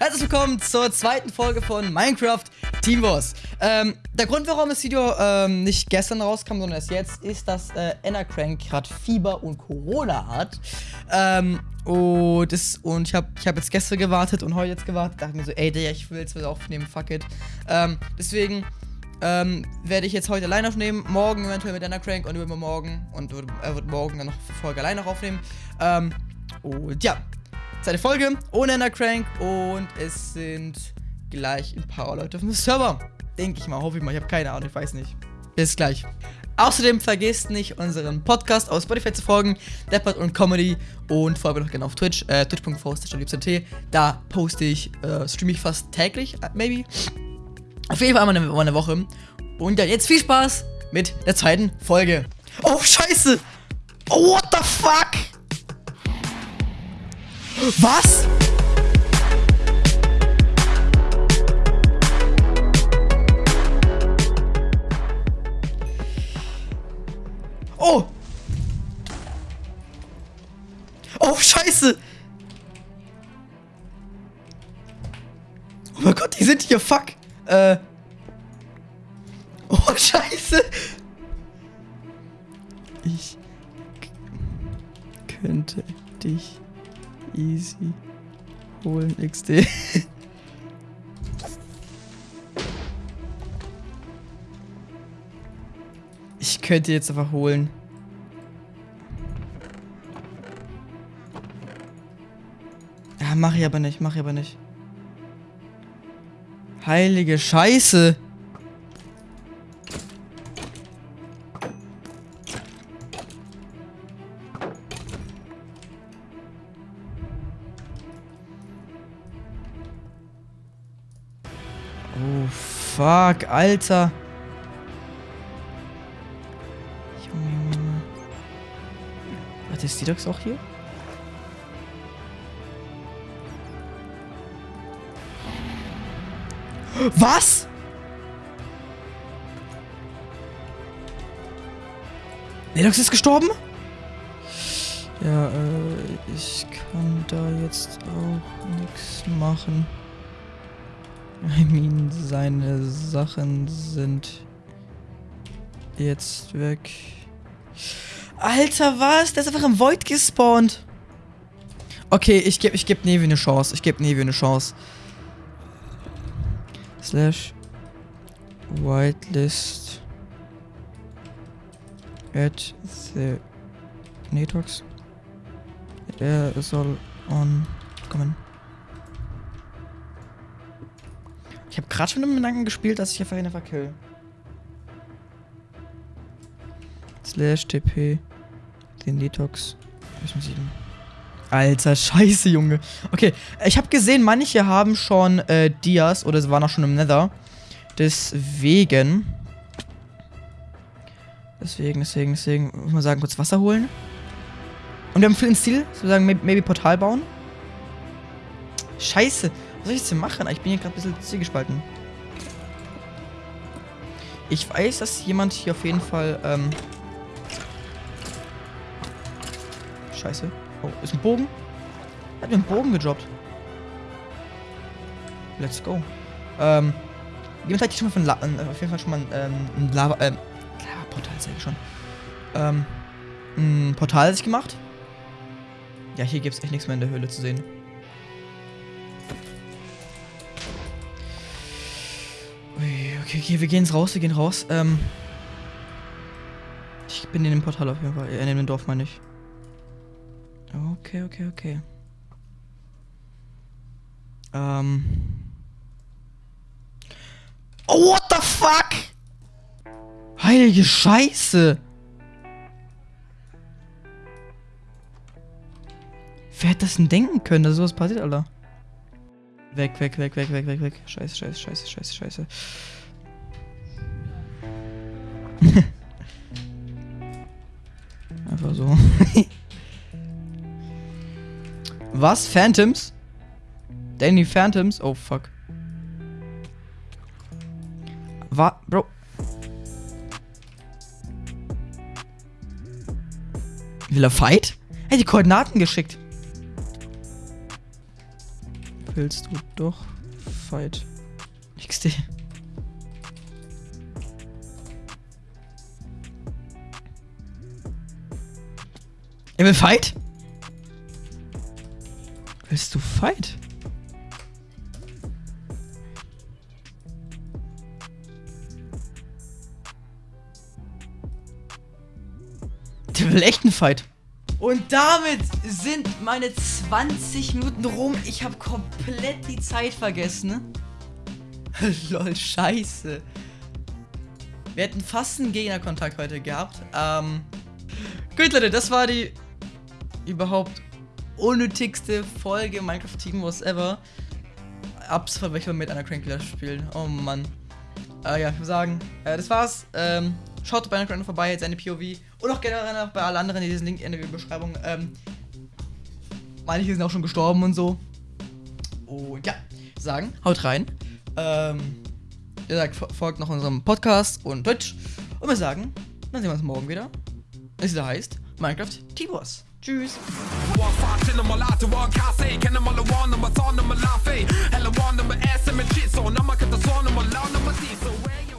Herzlich willkommen zur zweiten Folge von Minecraft Team Wars. Ähm, der Grund, warum das Video ähm, nicht gestern rauskam, sondern erst jetzt, ist, dass äh, Endercrank gerade Fieber und Corona hat. Ähm, und, das, und ich habe ich hab jetzt gestern gewartet und heute jetzt gewartet. Dachte mir so, ey, ich will jetzt was aufnehmen, fuck it. Ähm, deswegen ähm, werde ich jetzt heute allein aufnehmen. Morgen eventuell mit Endercrank und übermorgen. Und er wird morgen dann noch Folge allein noch aufnehmen. Ähm, und ja, zweite Folge ohne Endercrank und es sind gleich ein paar Leute auf dem Server. Denke ich mal, hoffe ich mal. Ich habe keine Ahnung, ich weiß nicht. Bis gleich. Außerdem vergesst nicht, unseren Podcast auf Spotify zu folgen, Deppert und Comedy und folge noch gerne auf Twitch, äh, twitch.force.t. Da poste ich, äh, streame ich fast täglich, äh, maybe. Auf jeden Fall einmal eine, eine Woche. Und ja, jetzt viel Spaß mit der zweiten Folge. Oh, scheiße! Oh, what the fuck? Was? Oh! Oh, scheiße! Oh mein Gott, die sind hier, fuck! Äh. Oh, scheiße! Ich könnte dich easy holen XD. ich könnte jetzt einfach holen. Ja, mach ich aber nicht, mach ich aber nicht. Heilige Scheiße. Oh, fuck, Alter. Junge, Junge, Junge. Warte, ist die Dox auch hier? Was? Nedox ist gestorben? Ja, äh, ich kann da jetzt auch nichts machen. I mean, seine Sachen sind jetzt weg. Alter, was? Der ist einfach im Void gespawnt. Okay, ich gebe ich geb Nevi eine Chance. Ich gebe Nevi eine Chance. Slash whitelist at the Netox. Er soll on kommen. Ich habe gerade schon im Gedanken gespielt, dass ich einfach eine verkill. Slash TP den Detox. Alter, scheiße, Junge. Okay, ich habe gesehen, manche haben schon äh, Dias oder sie waren auch schon im Nether. Deswegen. Deswegen, deswegen, deswegen. Muss man sagen, kurz Wasser holen. Und wir haben für den Stil, sozusagen, maybe Portal bauen. Scheiße. Soll ich jetzt hier machen? Ich bin hier gerade ein bisschen zielgespalten. Ich weiß, dass jemand hier auf jeden Fall, ähm... Scheiße. Oh, ist ein Bogen? Hat mir einen Bogen gedroppt. Let's go. Ähm... Jemand hat hier schon mal von La äh, auf jeden Fall schon mal ähm, ein Lava, ähm... Lava-Portal, sag ich schon. Ähm... Ein Portal sich gemacht. Ja, hier gibt es echt nichts mehr in der Höhle zu sehen. Okay, okay, wir gehen raus, wir gehen raus. Ähm ich bin in dem Portal auf jeden Fall. Äh, in dem Dorf meine ich. Okay, okay, okay. Ähm. Oh, what the fuck? Heilige Scheiße. Wer hätte das denn denken können, dass sowas passiert, Alter? Weg, weg, weg, weg, weg, weg, weg. Scheiße, scheiße, scheiße, scheiße, scheiße. Einfach so. Was? Phantoms? Danny Phantoms? Oh, fuck. Was? Bro. Will er fight? Hey, die Koordinaten geschickt. Willst du doch Fight XD. Er will Fight? Willst du Fight? Der will echt einen Fight. Und damit sind meine 20 Minuten rum. Ich habe komplett die Zeit vergessen. Lol, scheiße. Wir hätten fast einen Gegnerkontakt heute gehabt. Ähm. Gut, Leute, das war die überhaupt unnötigste Folge Minecraft Team Wars ever. Absolut, ich mit einer Crankler spielen. Oh Mann. Äh, ja, ich würde sagen, äh, das war's. Ähm, schaut bei einer Crankler vorbei, jetzt eine POV. Und auch generell noch bei allen anderen in diesem Link in der Beschreibung. Ähm, manche sind auch schon gestorben und so. Und ja, sagen, haut rein. Ähm, ihr sagt, folgt noch unserem Podcast und Twitch. Und wir sagen, dann sehen wir uns morgen wieder. Es wieder heißt Minecraft T-Boss. Tschüss.